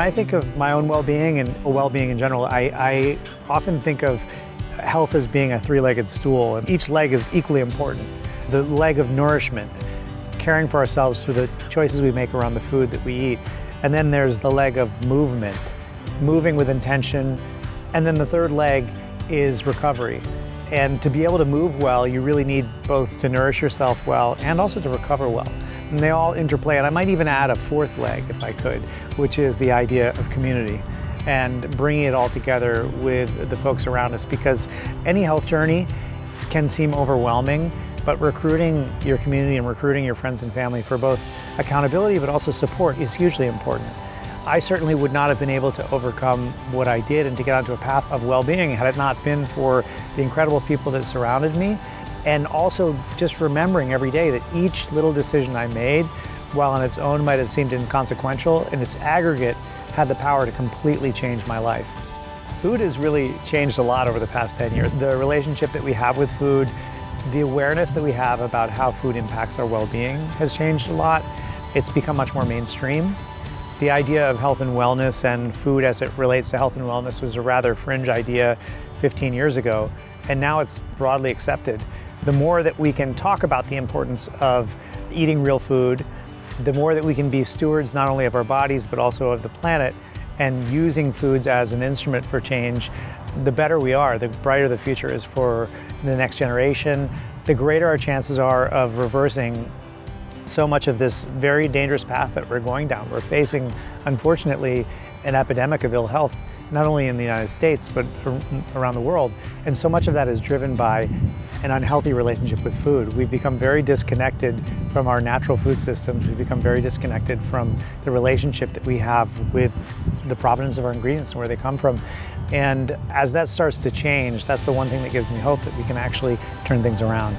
I think of my own well-being and well-being in general, I, I often think of health as being a three-legged stool, and each leg is equally important. The leg of nourishment, caring for ourselves through the choices we make around the food that we eat. And then there's the leg of movement, moving with intention. And then the third leg is recovery. And to be able to move well, you really need both to nourish yourself well and also to recover well. And they all interplay, and I might even add a fourth leg, if I could, which is the idea of community and bringing it all together with the folks around us. Because any health journey can seem overwhelming, but recruiting your community and recruiting your friends and family for both accountability but also support is hugely important. I certainly would not have been able to overcome what I did and to get onto a path of well-being had it not been for the incredible people that surrounded me and also just remembering every day that each little decision I made, while on its own might have seemed inconsequential, in its aggregate had the power to completely change my life. Food has really changed a lot over the past 10 years. The relationship that we have with food, the awareness that we have about how food impacts our well-being has changed a lot. It's become much more mainstream. The idea of health and wellness and food as it relates to health and wellness was a rather fringe idea 15 years ago, and now it's broadly accepted. The more that we can talk about the importance of eating real food, the more that we can be stewards not only of our bodies but also of the planet and using foods as an instrument for change, the better we are, the brighter the future is for the next generation, the greater our chances are of reversing so much of this very dangerous path that we're going down. We're facing, unfortunately, an epidemic of ill health, not only in the United States, but around the world. And so much of that is driven by an unhealthy relationship with food. We've become very disconnected from our natural food systems. We've become very disconnected from the relationship that we have with the provenance of our ingredients and where they come from. And as that starts to change, that's the one thing that gives me hope that we can actually turn things around.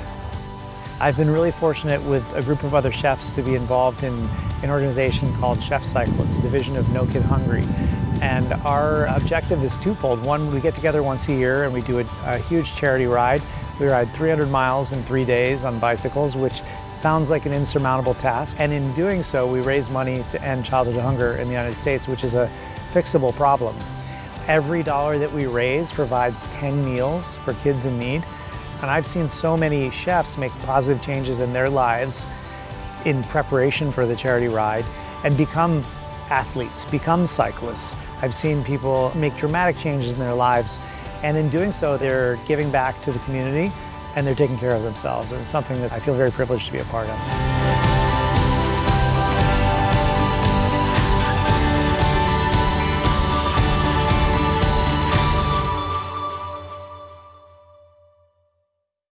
I've been really fortunate with a group of other chefs to be involved in an organization called Chefs Cycle. It's a division of No Kid Hungry. And our objective is twofold. One, we get together once a year and we do a, a huge charity ride. We ride 300 miles in three days on bicycles, which sounds like an insurmountable task. And in doing so, we raise money to end childhood hunger in the United States, which is a fixable problem. Every dollar that we raise provides 10 meals for kids in need. And I've seen so many chefs make positive changes in their lives in preparation for the charity ride and become athletes, become cyclists. I've seen people make dramatic changes in their lives and in doing so they're giving back to the community and they're taking care of themselves and it's something that I feel very privileged to be a part of.